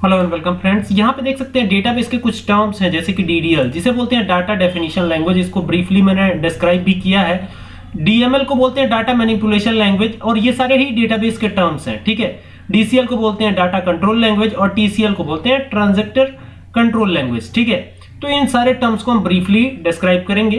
Hello and welcome friends यहाँ पे देख सकते हैं डेटाबेस के कुछ टर्म्स हैं, जैसे कि डीडीएल जिसे बोलते हैं डाटा डेफिनेशन लैंग्वेज इसको ब्रीफली मैंने डिस्क्राइब भी किया है। डीएमएल को बोलते हैं डाटा मैनिपुलेशन लैंग्वेज और ये सारे ही डेटाबेस के टर्म्स हैं, ठीक है? डीसीएल को बोलते हैं डाटा कंट्रोल लैंग्वेज और टीसीएल को बोलते हैं ट्रांजेक्टर कंट्रोल लैंग्वेज ठीक है? तो इन सारे टर्म्स को हम ब्रीफली डिस्क्राइब करेंगे।